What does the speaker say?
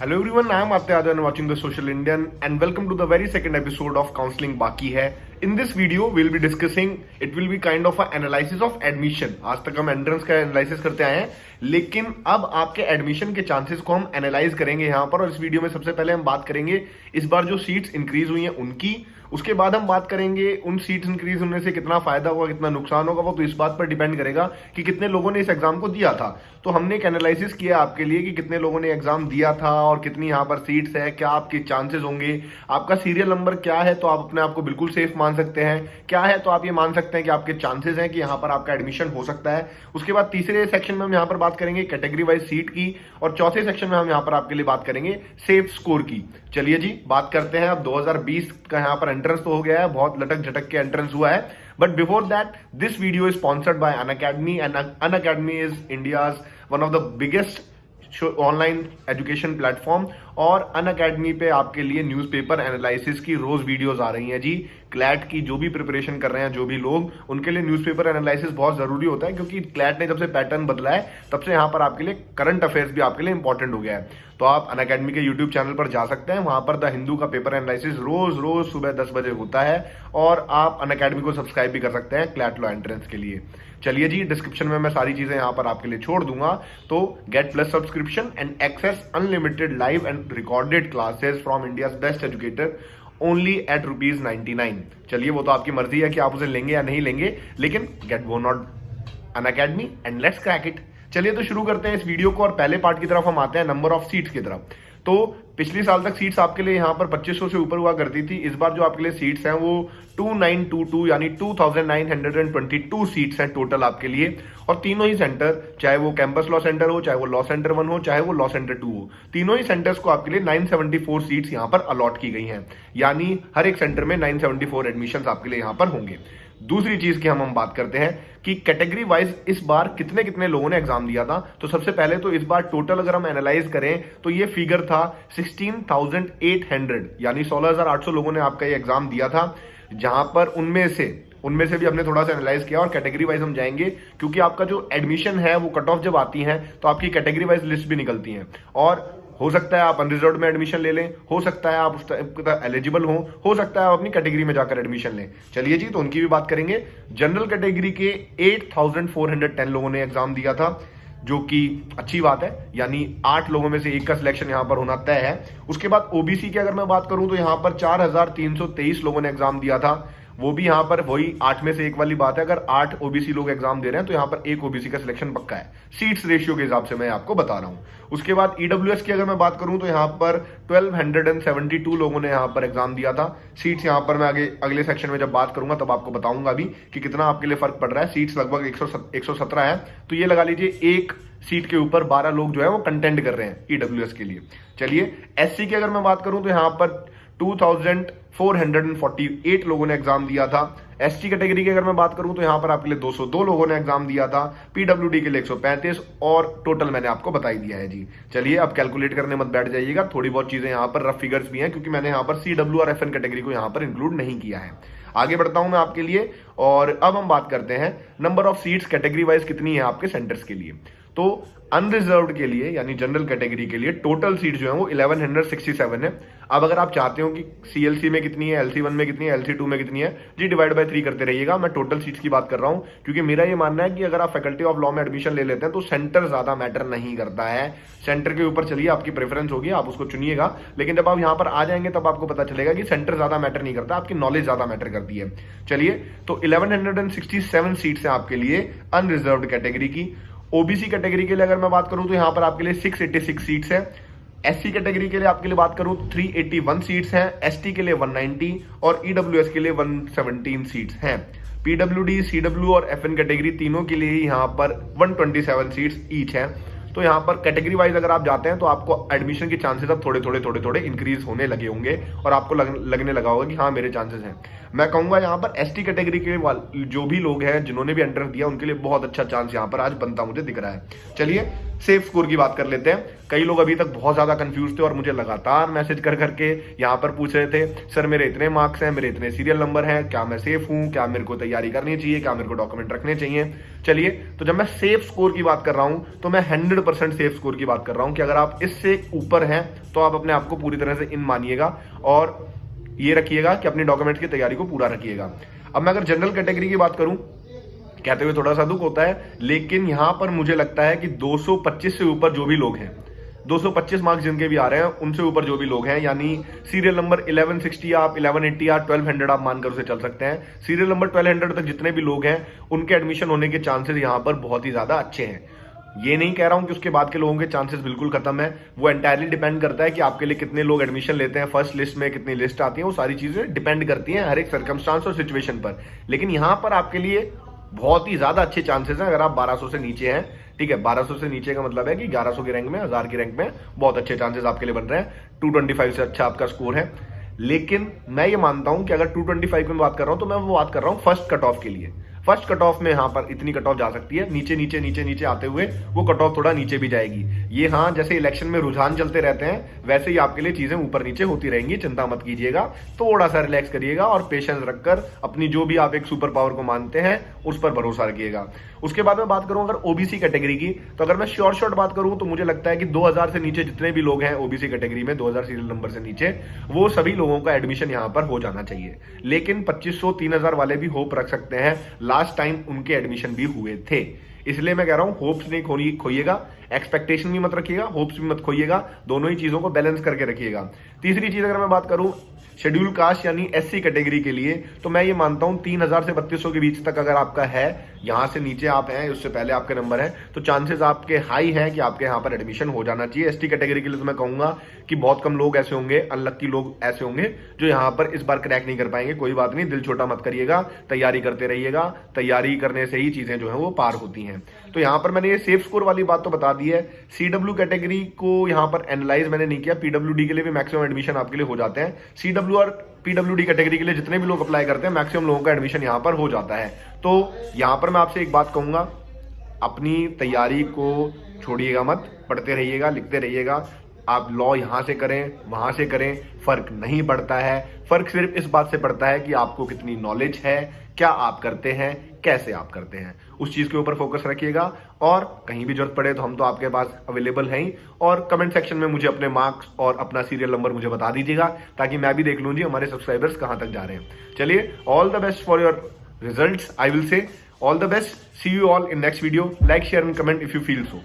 Hello everyone I am आपते आदर watching the social Indian and welcome to the very second episode of counselling बाकी है This video, we'll be discussing, it will be kind of an analysis of admission. आज तक हम entrance का analysis करते आए हैं लेकिन अब आपके एडमिशन के चांसेस को हम एनालाइज करेंगे यहाँ पर और इस वीडियो में सबसे पहले हम बात करेंगे इस बार जो सीट्स इंक्रीज हुई हैं उनकी उसके बाद हम बात करेंगे उन सीट्स इंक्रीज होने से कितना फ़ायदा होगा कितना नुकसान होगा वो तो इस बात पर डिपेंड करेगा कि कितने लोगों ने इस एग्ज़ाम को दिया था तो हमने एक एनालिसिस किया आपके लिए कि कितने लोगों ने एग्ज़ाम दिया था और कितनी यहाँ पर सीट्स है क्या आपके चांसेस होंगे आपका सीरियल नंबर क्या है तो आप अपने आप को बिल्कुल सेफ़ मान सकते हैं। क्या है तो आप ये मान सकते हैं कि आपके चांसेस हैं कि यहाँ पर आपका एडमिशन हो सकता है। उसके बाद तीसरे सेक्शन में हम यहाँ पर बात करेंगे कैटेगरी वाइज सीट की और चौथे सेक्शन में हम यहाँ पर आपके लिए बात करेंगे सेफ़ स्कोर की। चलिए जी, बात करते हैं। अब 2020 का यहाँ पर एंट्रेंस तो हो गया है। बहुत लटक झटक के एंट्रेंस हुआ है। But before that this video is sponsored by Unacademy Unacademy is India's one of the biggest online education platform और अन अकेडमी पे आपके लिए न्यूज़पेपर एनालिसिस की रोज वीडियोस आ रही हैं जी। क्लैट की जो भी प्रिपरेशन कर रहे हैं, जो भी लोग, उनके लिए न्यूज़पेपर एनालिसिस बहुत ज़रूरी होता है, क्योंकि क्लैट ने जब से पैटर्न बदला है, तब से यहाँ पर आपके लिए करंट अफेयर्स भी आपके लिए इंपॉर्टेंट हो गया है। तो आप अन के यूट्यूब चैनल पर जा सकते हैं, वहाँ पर द हिंदू का पेपर एनालिसिस रोज रोज सुबह दस बजे होता है, और आप अन अकेडमी को सब्सक्राइब भी कर सकते हैं क्लैट लॉ एंट्रेंस के लिए। चलिए जी डिस्क्रिप्शन में मैं सारी चीज़ें यहाँ पर आपके लिए छोड़ दूँगा। तो get plus subscription and access unlimited live and recorded classes from India best educator only at rupees ninety nine चलिए, वो तो आपकी मर्ज़ी है कि आप उसे लेंगे या नहीं लेंगे, लेकिन गेट वो not Unacademy and let's crack it चलिए तो शुरू करते हैं इस वीडियो को और पहले पार्ट की तरफ़ हम आते हैं नंबर ऑफ़ सीट्स की तरफ़। तो पिछले साल तक सीट्स आपके लिए यहाँ पर 2500 से ऊपर हुआ करती थी। इस बार जो आपके लिए सीट्स हैं वो 2922 यानी 2922 सीट्स हैं टोटल आपके लिए। और तीनों ही सेंटर चाहे वो कैंपस लॉ सेंटर हो, चाहे वो लॉ सेंटर वन हो, चाहे वो लॉ सेंटर टू हो, तीनों ही सेंटर्स को आपके लिए 974 सीट्स यहाँ पर अलॉट की गई हैं। यानी हर एक सेंटर में 974 एडमिशन आपके लिए यहाँ पर होंगे। दूसरी चीज़ की हम हम बात करते हैं कि कैटेगरी वाइज इस बार कितने कितने लोगों ने एग्ज़ाम दिया था। तो सबसे पहले तो इस बार टोटल अगर हम एनालाइज करें तो ये फिगर था 16,800 यानी 16,800 लोगों ने आपका ये एग्ज़ाम दिया था जहाँ पर उनमें से उनमें से भी हमने थोड़ा सा एनालाइज किया और कैटेगरी वाइज हम जाएँगे क्योंकि आपका जो एडमिशन है वो कट ऑफ़ जब आती है तो आपकी कैटेगरी वाइज लिस्ट भी निकलती है। और हो सकता है आप अनरिजर्व में एडमिशन ले लें हो सकता है आप उस एलिजिबल हो हो सकता है आप अपनी कैटेगरी में जाकर एडमिशन लें। चलिए जी तो उनकी भी बात करेंगे। जनरल कैटेगरी के 8,410 लोगों ने एग्ज़ाम दिया था जो कि अच्छी बात है। यानी आठ लोगों में से एक का सिलेक्शन यहाँ पर होना तय है। उसके बाद ओबीसी की अगर मैं बात करूँ तो यहाँ पर 4,323 लोगों ने एग्ज़ाम दिया था। वो भी यहाँ पर वही आठ में से एक वाली बात है, अगर आठ ओबीसी लोग एग्ज़ाम दे रहे हैं तो यहाँ पर एक ओबीसी का सिलेक्शन पक्का है। सीट्स रेशियो के हिसाब से मैं आपको बता रहा हूँ। उसके बाद ईडब्ल्यूएस की अगर मैं बात करूँ तो यहाँ पर 1272 लोगों ने यहाँ पर एग्ज़ाम दिया था। सीट्स यहाँ पर मैं आगे, अगले सेक्शन में जब बात करूँगा, तब आपको बताऊँगा भी कि कितना आपके लिए फ़र्क पड़ रहा है। सीट्स लगभग एक सौ है। तो ये लगा लीजिए, एक सीट के ऊपर 12 लोग जो है, वो कंटेंट कर रहे हैं ईडब्ल्यूएस के लिए। चलिए एससी की अगर मैं बात करूँ तो यहाँ पर 2448 लोगों ने एग्ज़ाम दिया था। एसटी कैटेगरी की अगर मैं बात करूँ तो यहाँ पर आपके लिए 202 लोगों ने एग्ज़ाम दिया था। पीडब्ल्यूडी के लिए 135 और टोटल मैंने आपको बताई दिया है जी। चलिए, अब कैलकुलेट करने मत बैठ जाइएगा। थोड़ी बहुत चीज़ें यहाँ पर रफ फिगर्स भी हैं, क्योंकि मैंने यहाँ पर सीडब्ल्यू और एफएन कैटेगरी को यहाँ पर इंक्लूड नहीं किया है। आगे बढ़ता हूँ मैं आपके लिए, और अब हम बात करते हैं number of seats category wise कितनी है आपके सेंटर्स के लिए। तो अनरिजर्व के लिए, यानी जनरल कैटेगरी के लिए टोटल सीट जो है वो 1167 है। अब अगर आप चाहते हो कि सीएलसी में कितनी है एलसी वन में कितनी है एलसी टू में कितनी है, जी डिवाइड बाय थ्री करते रहिएगा। मैं टोटल सीट्स की बात कर रहा हूँ, क्योंकि मेरा ये मानना है कि अगर आप फैकल्टी ऑफ़ लॉ में एडमिशन ले लेते हैं तो सेंटर ज़्यादा मैटर नहीं करता है। सेंटर के ऊपर चलिए, आपकी प्रेफरेंस होगी, आप उसको चुनिएगा। लेकिन जब आप यहाँ पर आ जाएँगे, तब आपको पता चलेगा कि सेंटर ज़्यादा मैटर नहीं करता, आपकी नॉलेज ज़्यादा मैटर करती है। चलिए तो इलेवन सीट्स है आपके लिए अनरिजर्व कैटेगरी की। ओबीसी कैटेगरी के लिए अगर मैं बात करूँ तो यहाँ पर आपके लिए 686 सीट्स है। एससी कैटेगरी के लिए आपके लिए बात करूँ 381 सीट्स हैं। एसटी के लिए 190 और ईडब्ल्यूएस के लिए 117 सीट्स हैं। पीडब्ल्यूडी सीडब्ल्यू और एफएन कैटेगरी तीनों के लिए यहाँ पर 127 सीट्स ईच हैं। तो यहाँ पर कैटेगरी वाइज अगर आप जाते हैं तो आपको एडमिशन के चांसेस अब थोड़े थोड़े थोड़े थोड़े इंक्रीज होने लगे होंगे और आपको लग, लगने लगा होगा कि हाँ मेरे चांसेस हैं। मैं कहूँगा यहाँ पर एसटी कैटेगरी के जो भी लोग हैं जिन्होंने भी एंट्रेंस दिया उनके लिए बहुत अच्छा चांस यहाँ पर आज बनता मुझे दिख रहा है। चलिए सेफ़ स्कोर की बात कर लेते हैं। कई लोग अभी तक बहुत ज़्यादा कंफ्यूज थे और मुझे लगातार मैसेज कर करके यहाँ पर पूछ रहे थे, सर, मेरे इतने मार्क्स हैं, मेरे इतने सीरियल नंबर हैं, क्या मैं सेफ़ हूँ? क्या मेरे को तैयारी करनी चाहिए? क्या मेरे को डॉक्यूमेंट रखने चाहिए? चलिए तो जब मैं सेफ़ स्कोर की बात कर रहा हूँ तो मैं हंड्रेड परसेंट सेफ़ स्कोर की बात कर रहा हूँ कि अगर आप इससे ऊपर हैं तो आप अपने आप को पूरी तरह से इन मानिएगा और ये रखिएगा कि अपनी डॉक्यूमेंट की तैयारी को पूरा रखिएगा। अब मैं अगर जनरल कैटेगरी की बात करूँ कहते हुए थोड़ा सा दुख होता है, लेकिन यहाँ पर मुझे लगता है कि 225 से ऊपर जो भी लोग हैं 225 मार्क्स जिनके भी आ रहे हैं, उनसे ऊपर जो भी लोग हैं, यानी सीरियल नंबर 1160 आप 1180 या 1200 आप मानकर उसे चल सकते हैं। सीरियल नंबर 1200 तक जितने भी लोग हैं, उनके एडमिशन होने के चांसेस यहाँ पर बहुत ही ज़्यादा अच्छे हैं। ये नहीं कह रहा हूँ कि उसके बाद के लोगों के चांसेस बिल्कुल खत्म है। वो एंटायरली डिपेंड करता है कि आपके लिए कितने लोग एडमिशन लेते हैं फ़र्स्ट लिस्ट में कितनी लिस्ट आती है, वो सारी चीज़ें डिपेंड करती हैं हर एक सर्कमस्टांस और सिचुएशन पर। लेकिन यहाँ पर आपके लिए बहुत ही ज़्यादा अच्छे चांसेस हैं, अगर आप 1200 से नीचे हैं, ठीक है? 1200 से नीचे का मतलब है कि 1100 के रैंक में, हज़ार की रैंक में बहुत अच्छे चांसेस आपके लिए बन रहे हैं। 225 से अच्छा आपका स्कोर है। लेकिन मैं ये मानता हूँ कि अगर 225 में बात कर रहा हूँ तो मैं वो बात कर रहा हूँ फ़र्स्ट कट ऑफ़ के लिए। फ़र्स्ट कट ऑफ़ में यहाँ पर इतनी कट ऑफ़ जा सकती है। नीचे नीचे नीचे नीचे आते हुए वो कट ऑफ़ थोड़ा नीचे भी जाएगी। ये हाँ जैसे इलेक्शन में रुझान चलते रहते हैं, वैसे ही आपके लिए चीज़ें ऊपर नीचे होती रहेंगी। चिंता मत कीजिएगा। थोड़ा सा रिलैक्स करिएगा और पेशेंस रखकर अपनी जो भी आप एक सुपर पावर को मानते हैं, उस पर भरोसा रखिएगा। उसके बाद में बात करूँ अगर ओबीसी कैटेगरी की तो अगर मैं श्योर शॉर्ट बात करूँ तो मुझे लगता है कि 2000 से नीचे जितने भी लोग हैं ओबीसी कैटेगरी में 2000 सीरियल नंबर से नीचे, वो सभी लोगों का एडमिशन यहाँ पर हो जाना चाहिए। लेकिन 2500 3000 वाले भी होप रख सकते हैं। लास्ट टाइम उनके एडमिशन भी हुए थे। इसलिए मैं कह रहा हूँ होप्स नहीं खोनी खोइएगा। एक्सपेक्टेशन भी मत रखिएगा होप्स भी मत खोइएगा। दोनों ही चीज़ों को बैलेंस करके रखिएगा। तीसरी चीज़ अगर मैं बात करूँ शेड्यूल कास्ट यानी एससी कैटेगरी के लिए तो मैं ये मानता हूँ, तीन हज़ार से बत्तीस के बीच तक अगर आपका है यहाँ से नीचे आप हैं, उससे पहले आपके नंबर है। तो चांसेस आपके हाई है कि आपके यहाँ पर एडमिशन हो जाना चाहिए। एसटी कैटेगरी के लिए तो मैं कहूँगा कि बहुत कम लोग ऐसे होंगे अनलक्की लोग ऐसे होंगे, जो यहाँ पर इस बार क्रैक नहीं कर पाएँगे। कोई बात नहीं, दिल छोटा मत करिएगा, तैयारी करते रहिएगा। तैयारी करने से ही चीज़ें जो है वो पार होती हैं। तो यहाँ पर मैंने ये सेफ़ स्कोर वाली बात तो बता दी है। सीडब्ल्यू कैटेगरी को यहाँ पर एनालाइज मैंने नहीं किया। पीडब्ल्यू के लिए भी मैक्सिमम एडमिशन आपके लिए हो जाते हैं। और पीडब्ल्यू कैटेगरी के लिए जितने भी लोग अप्लाई करते हैं, मैक्सिमम लोगों का एडमिशन यहाँ पर हो जाता है। तो यहाँ पर मैं आपसे एक बात कहूँगा, अपनी तैयारी को छोड़िएगा मत, पढ़ते रहिएगा, लिखते रहिएगा। आप लॉ यहाँ से करें, वहाँ से करें, फ़र्क नहीं पड़ता है। फ़र्क सिर्फ़ इस बात से पड़ता है कि आपको कितनी नॉलेज है क्या आप करते हैं, कैसे आप करते हैं? उस चीज़ के ऊपर फोकस रखिएगा। और कहीं भी ज़रूरत पड़े तो हम तो आपके पास अवेलेबल हैं और कमेंट सेक्शन में मुझे अपने मार्क्स और अपना सीरियल नंबर मुझे बता दीजिएगा, ताकि मैं भी देख लूँ जी हमारे सब्सक्राइबर्स कहाँ तक जा रहे हैं। चलिए all the best for your result I will say all the best see you all in next video like share and comment if you feel so